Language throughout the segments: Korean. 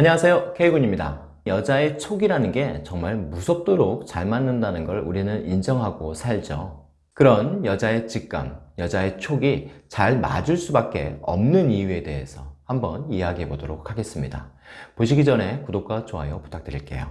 안녕하세요. K군입니다. 여자의 촉이라는 게 정말 무섭도록 잘 맞는다는 걸 우리는 인정하고 살죠. 그런 여자의 직감, 여자의 촉이 잘 맞을 수밖에 없는 이유에 대해서 한번 이야기해 보도록 하겠습니다. 보시기 전에 구독과 좋아요 부탁드릴게요.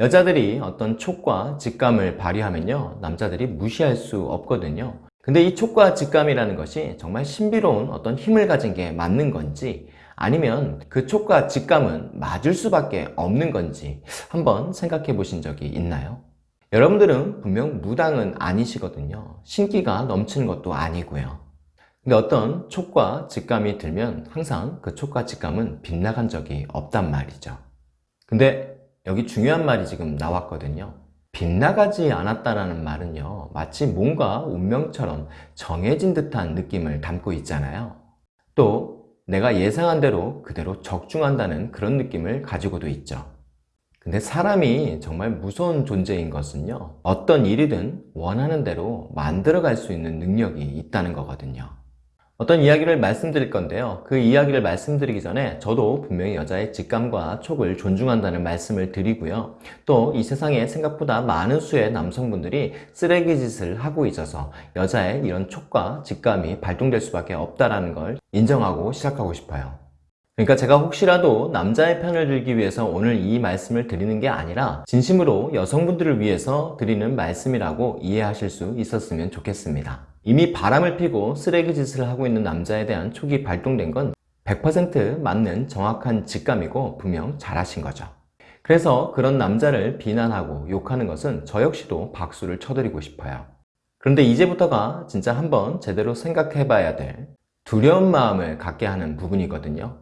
여자들이 어떤 촉과 직감을 발휘하면요 남자들이 무시할 수 없거든요. 근데 이 촉과 직감이라는 것이 정말 신비로운 어떤 힘을 가진 게 맞는 건지 아니면 그 촉과 직감은 맞을 수밖에 없는 건지 한번 생각해 보신 적이 있나요? 여러분들은 분명 무당은 아니시거든요. 신기가 넘치는 것도 아니고요. 근데 어떤 촉과 직감이 들면 항상 그 촉과 직감은 빗나간 적이 없단 말이죠. 근데 여기 중요한 말이 지금 나왔거든요. 빗나가지 않았다는 말은요 마치 뭔가 운명처럼 정해진 듯한 느낌을 담고 있잖아요. 또 내가 예상한 대로 그대로 적중한다는 그런 느낌을 가지고도 있죠. 근데 사람이 정말 무서운 존재인 것은요 어떤 일이든 원하는 대로 만들어 갈 수 있는 능력이 있다는 거거든요 어떤 이야기를 말씀드릴 건데요. 그 이야기를 말씀드리기 전에 저도 분명히 여자의 직감과 촉을 존중한다는 말씀을 드리고요. 또 이 세상에 생각보다 많은 수의 남성분들이 쓰레기 짓을 하고 있어서 여자의 이런 촉과 직감이 발동될 수밖에 없다는 걸 인정하고 시작하고 싶어요. 그러니까 제가 혹시라도 남자의 편을 들기 위해서 오늘 이 말씀을 드리는 게 아니라 진심으로 여성분들을 위해서 드리는 말씀이라고 이해하실 수 있었으면 좋겠습니다 이미 바람을 피고 쓰레기 짓을 하고 있는 남자에 대한 촉이 발동된 건 100% 맞는 정확한 직감이고 분명 잘하신 거죠. 그래서 그런 남자를 비난하고 욕하는 것은 저 역시도 박수를 쳐드리고 싶어요. 그런데 이제부터가 진짜 한번 제대로 생각해 봐야 될 두려운 마음을 갖게 하는 부분이거든요.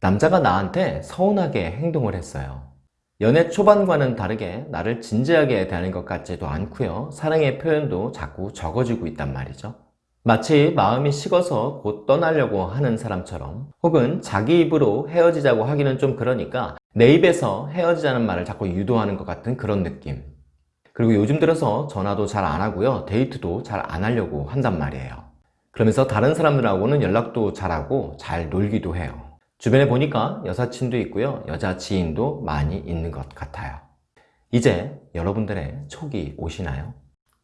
남자가 나한테 서운하게 행동을 했어요 연애 초반과는 다르게 나를 진지하게 대하는 것 같지도 않고요. 사랑의 표현도 자꾸 적어지고 있단 말이죠. 마치 마음이 식어서 곧 떠나려고 하는 사람처럼 혹은 자기 입으로 헤어지자고 하기는 좀 그러니까 내 입에서 헤어지자는 말을 자꾸 유도하는 것 같은 그런 느낌. 그리고 요즘 들어서 전화도 잘 안 하고요. 데이트도 잘 안 하려고 한단 말이에요. 그러면서 다른 사람들하고는 연락도 잘하고 잘 놀기도 해요 주변에 보니까 여사친도 있고요 여자 지인도 많이 있는 것 같아요 이제 여러분들의 촉이 오시나요?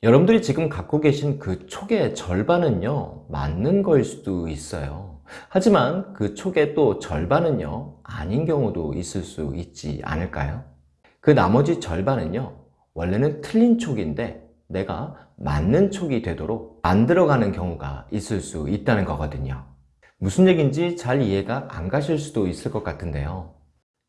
여러분들이 지금 갖고 계신 그 촉의 절반은요 맞는 걸 수도 있어요 하지만 그 촉의 또 절반은요 아닌 경우도 있을 수 있지 않을까요? 그 나머지 절반은요 원래는 틀린 촉인데 내가 맞는 촉이 되도록 만들어가는 경우가 있을 수 있다는 거거든요 무슨 얘기인지 잘 이해가 안 가실 수도 있을 것 같은데요.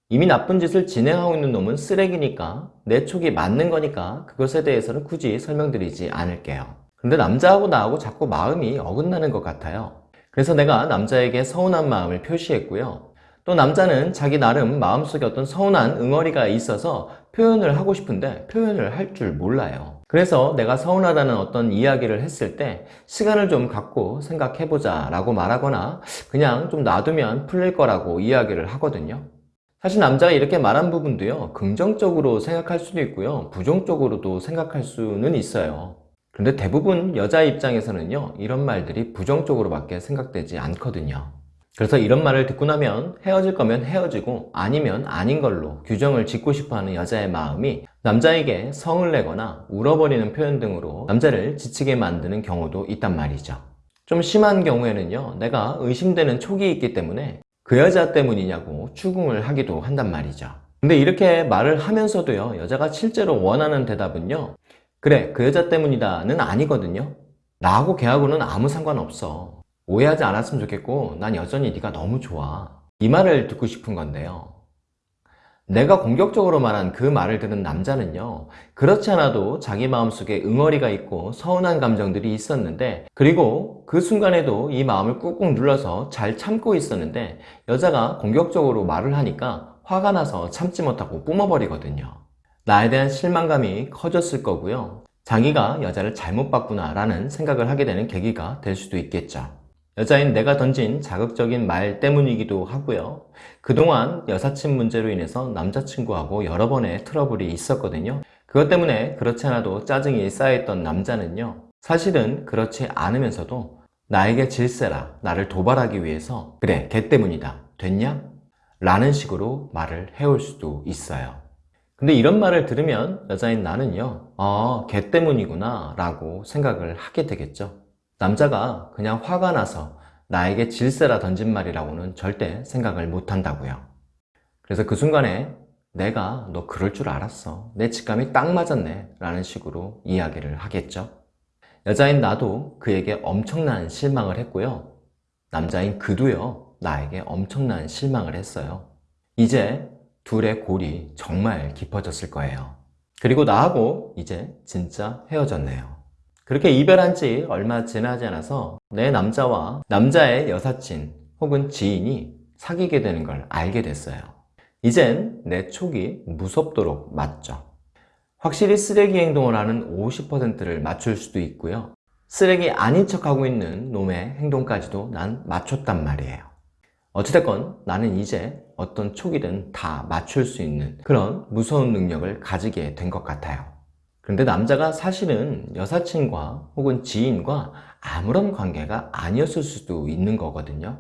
이미 나쁜 짓을 진행하고 있는 놈은 쓰레기니까 내 촉이 맞는 거니까 그것에 대해서는 굳이 설명드리지 않을게요. 근데 남자하고 나하고 자꾸 마음이 어긋나는 것 같아요. 그래서 내가 남자에게 서운한 마음을 표시했고요. 또 남자는 자기 나름 마음속에 어떤 서운한 응어리가 있어서 표현을 하고 싶은데 표현을 할 줄 몰라요. 그래서 내가 서운하다는 어떤 이야기를 했을 때 시간을 좀 갖고 생각해보자 라고 말하거나 그냥 좀 놔두면 풀릴 거라고 이야기를 하거든요. 사실 남자가 이렇게 말한 부분도요 긍정적으로 생각할 수도 있고요 부정적으로도 생각할 수는 있어요. 그런데 대부분 여자 입장에서는요 이런 말들이 부정적으로 밖에 생각되지 않거든요 그래서 이런 말을 듣고 나면 헤어질 거면 헤어지고 아니면 아닌 걸로 규정을 짓고 싶어하는 여자의 마음이 남자에게 성을 내거나 울어버리는 표현 등으로 남자를 지치게 만드는 경우도 있단 말이죠. 좀 심한 경우에는요 내가 의심되는 촉이 있기 때문에 그 여자 때문이냐고 추궁을 하기도 한단 말이죠. 근데 이렇게 말을 하면서도요 여자가 실제로 원하는 대답은요 그래 그 여자 때문이다 는 아니거든요. 나하고 걔하고는 아무 상관없어 오해하지 않았으면 좋겠고 난 여전히 네가 너무 좋아. 이 말을 듣고 싶은 건데요. 내가 공격적으로 말한 그 말을 들은 남자는요 그렇지 않아도 자기 마음속에 응어리가 있고 서운한 감정들이 있었는데 그리고 그 순간에도 이 마음을 꾹꾹 눌러서 잘 참고 있었는데 여자가 공격적으로 말을 하니까 화가 나서 참지 못하고 뿜어버리거든요. 나에 대한 실망감이 커졌을 거고요. 자기가 여자를 잘못 봤구나 라는 생각을 하게 되는 계기가 될 수도 있겠죠 여자인 내가 던진 자극적인 말 때문이기도 하고요 그동안 여사친 문제로 인해서 남자친구하고 여러 번의 트러블이 있었거든요 그것 때문에 그렇지 않아도 짜증이 쌓여있던 남자는요 사실은 그렇지 않으면서도 나에게 질세라 나를 도발하기 위해서 그래 걔 때문이다 됐냐? 라는 식으로 말을 해올 수도 있어요. 근데 이런 말을 들으면 여자인 나는요, 아, 걔 때문이구나 라고 생각을 하게 되겠죠. 남자가 그냥 화가 나서 나에게 질세라 던진 말이라고는 절대 생각을 못 한다고요. 그래서 그 순간에 내가 너 그럴 줄 알았어. 내 직감이 딱 맞았네. 라는 식으로 이야기를 하겠죠. 여자인 나도 그에게 엄청난 실망을 했고요. 남자인 그도요, 나에게 엄청난 실망을 했어요. 이제 둘의 골이 정말 깊어졌을 거예요. 그리고 나하고 이제 진짜 헤어졌네요. 그렇게 이별한 지 얼마 지나지 않아서 내 남자와 남자의 여사친 혹은 지인이 사귀게 되는 걸 알게 됐어요. 이젠 내 촉이 무섭도록 맞죠. 확실히 쓰레기 행동을 하는 50%를 맞출 수도 있고요. 쓰레기 아닌 척하고 있는 놈의 행동까지도 난 맞췄단 말이에요. 어찌됐건 나는 이제 어떤 촉이든 다 맞출 수 있는 그런 무서운 능력을 가지게 된 것 같아요. 그런데 남자가 사실은 여사친과 혹은 지인과 아무런 관계가 아니었을 수도 있는 거거든요.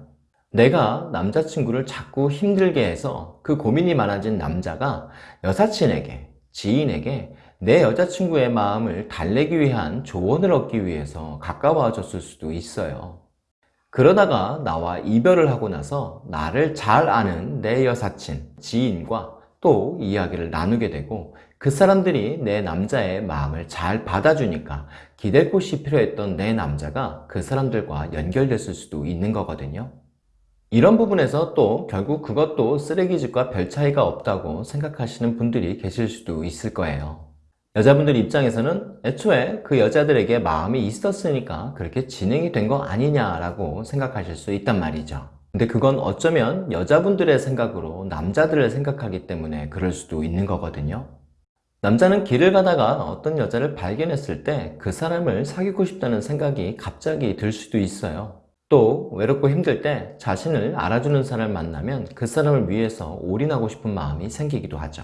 내가 남자친구를 자꾸 힘들게 해서 그 고민이 많아진 남자가 여사친에게, 지인에게 내 여자친구의 마음을 달래기 위한 조언을 얻기 위해서 가까워졌을 수도 있어요. 그러다가 나와 이별을 하고 나서 나를 잘 아는 내 여사친, 지인과 또 이야기를 나누게 되고 그 사람들이 내 남자의 마음을 잘 받아주니까 기댈 곳이 필요했던 내 남자가 그 사람들과 연결됐을 수도 있는 거거든요. 이런 부분에서 또 결국 그것도 쓰레기집과 별 차이가 없다고 생각하시는 분들이 계실 수도 있을 거예요. 여자분들 입장에서는 애초에 그 여자들에게 마음이 있었으니까 그렇게 진행이 된 거 아니냐라고 생각하실 수 있단 말이죠. 근데 그건 어쩌면 여자분들의 생각으로 남자들을 생각하기 때문에 그럴 수도 있는 거거든요. 남자는 길을 가다가 어떤 여자를 발견했을 때 그 사람을 사귀고 싶다는 생각이 갑자기 들 수도 있어요. 또 외롭고 힘들 때 자신을 알아주는 사람을 만나면 그 사람을 위해서 올인하고 싶은 마음이 생기기도 하죠.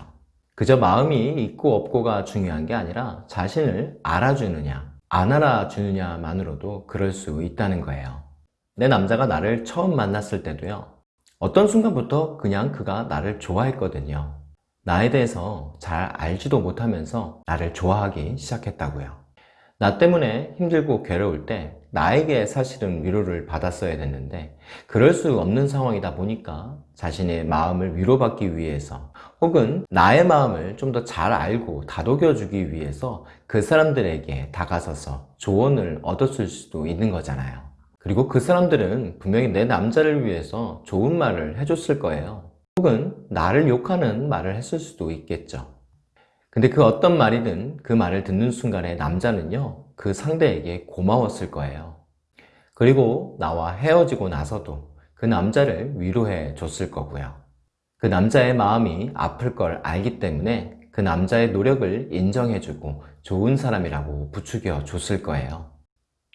그저 마음이 있고 없고가 중요한 게 아니라 자신을 알아주느냐 안 알아주느냐만으로도 그럴 수 있다는 거예요. 내 남자가 나를 처음 만났을 때도요. 어떤 순간부터 그냥 그가 나를 좋아했거든요. 나에 대해서 잘 알지도 못하면서 나를 좋아하기 시작했다고요. 나 때문에 힘들고 괴로울 때 나에게 사실은 위로를 받았어야 됐는데 그럴 수 없는 상황이다 보니까 자신의 마음을 위로받기 위해서 혹은 나의 마음을 좀 더 잘 알고 다독여 주기 위해서 그 사람들에게 다가서서 조언을 얻었을 수도 있는 거잖아요. 그리고 그 사람들은 분명히 내 남자를 위해서 좋은 말을 해줬을 거예요. 혹은 나를 욕하는 말을 했을 수도 있겠죠. 근데 그 어떤 말이든 그 말을 듣는 순간에 남자는요, 그 상대에게 고마웠을 거예요. 그리고 나와 헤어지고 나서도 그 남자를 위로해 줬을 거고요. 그 남자의 마음이 아플 걸 알기 때문에 그 남자의 노력을 인정해주고 좋은 사람이라고 부추겨 줬을 거예요.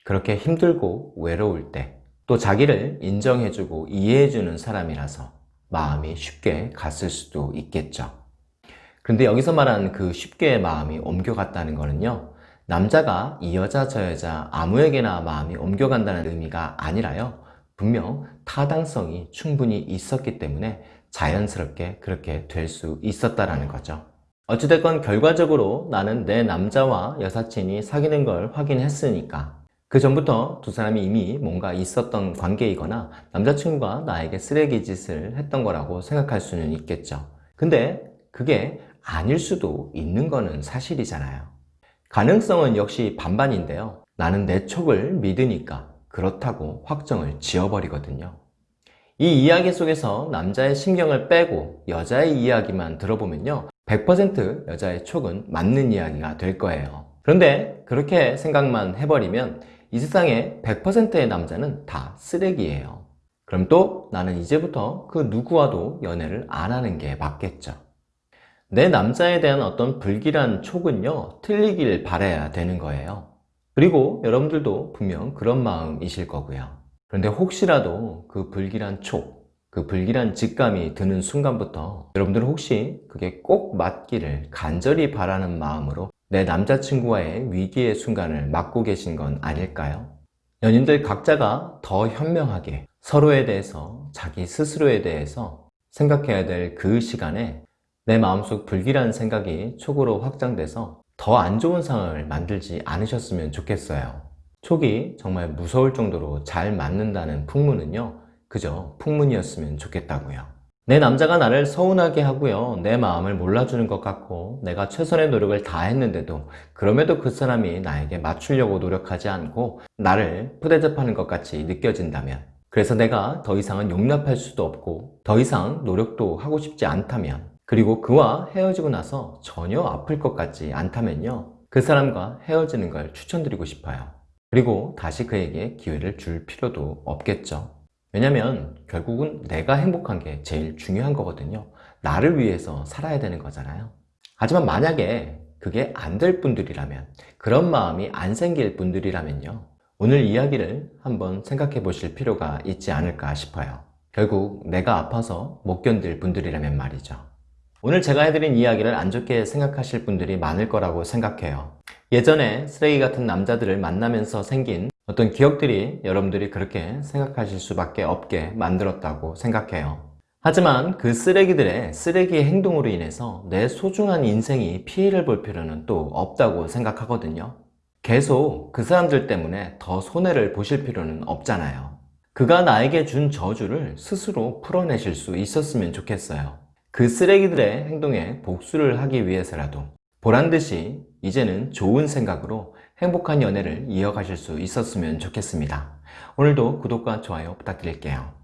그렇게 힘들고 외로울 때 또 자기를 인정해주고 이해해주는 사람이라서 마음이 쉽게 갔을 수도 있겠죠. 그런데 여기서 말하는 그 쉽게 마음이 옮겨갔다는 거는요. 남자가 이 여자 저 여자 아무에게나 마음이 옮겨간다는 의미가 아니라요. 분명 타당성이 충분히 있었기 때문에 자연스럽게 그렇게 될 수 있었다라는 거죠. 어찌됐건 결과적으로 나는 내 남자와 여사친이 사귀는 걸 확인했으니까 그 전부터 두 사람이 이미 뭔가 있었던 관계이거나 남자친구가 나에게 쓰레기 짓을 했던 거라고 생각할 수는 있겠죠. 근데 그게 아닐 수도 있는 거는 사실이잖아요. 가능성은 역시 반반인데요. 나는 내 촉을 믿으니까 그렇다고 확정을 지어버리거든요. 이 이야기 속에서 남자의 신경을 빼고 여자의 이야기만 들어보면요. 100% 여자의 촉은 맞는 이야기가 될 거예요. 그런데 그렇게 생각만 해버리면 이 세상에 100%의 남자는 다 쓰레기예요. 그럼 또 나는 이제부터 그 누구와도 연애를 안 하는 게 맞겠죠. 내 남자에 대한 어떤 불길한 촉은요, 틀리길 바라야 되는 거예요. 그리고 여러분들도 분명 그런 마음이실 거고요. 그런데 혹시라도 그 불길한 촉, 그 불길한 직감이 드는 순간부터 여러분들은 혹시 그게 꼭 맞기를 간절히 바라는 마음으로 내 남자친구와의 위기의 순간을 맞고 계신 건 아닐까요? 연인들 각자가 더 현명하게 서로에 대해서 자기 스스로에 대해서 생각해야 될 그 시간에 내 마음속 불길한 생각이 촉으로 확장돼서 더 안 좋은 상황을 만들지 않으셨으면 좋겠어요. 촉이 정말 무서울 정도로 잘 맞는다는 풍문은요, 그저 풍문이었으면 좋겠다고요. 내 남자가 나를 서운하게 하고요, 내 마음을 몰라주는 것 같고, 내가 최선의 노력을 다 했는데도, 그럼에도 그 사람이 나에게 맞추려고 노력하지 않고, 나를 푸대접하는 것 같이 느껴진다면, 그래서 내가 더 이상은 용납할 수도 없고, 더 이상 노력도 하고 싶지 않다면, 그리고 그와 헤어지고 나서 전혀 아플 것 같지 않다면요. 그 사람과 헤어지는 걸 추천드리고 싶어요. 그리고 다시 그에게 기회를 줄 필요도 없겠죠. 왜냐면 결국은 내가 행복한 게 제일 중요한 거거든요. 나를 위해서 살아야 되는 거잖아요. 하지만 만약에 그게 안 될 분들이라면, 그런 마음이 안 생길 분들이라면요. 오늘 이야기를 한번 생각해 보실 필요가 있지 않을까 싶어요. 결국 내가 아파서 못 견딜 분들이라면 말이죠. 오늘 제가 해드린 이야기를 안 좋게 생각하실 분들이 많을 거라고 생각해요. 예전에 쓰레기 같은 남자들을 만나면서 생긴 어떤 기억들이 여러분들이 그렇게 생각하실 수밖에 없게 만들었다고 생각해요. 하지만 그 쓰레기들의 쓰레기의 행동으로 인해서 내 소중한 인생이 피해를 볼 필요는 또 없다고 생각하거든요. 계속 그 사람들 때문에 더 손해를 보실 필요는 없잖아요. 그가 나에게 준 저주를 스스로 풀어내실 수 있었으면 좋겠어요. 그 쓰레기들의 행동에 복수를 하기 위해서라도 보란듯이 이제는 좋은 생각으로 행복한 연애를 이어가실 수 있었으면 좋겠습니다. 오늘도 구독과 좋아요 부탁드릴게요.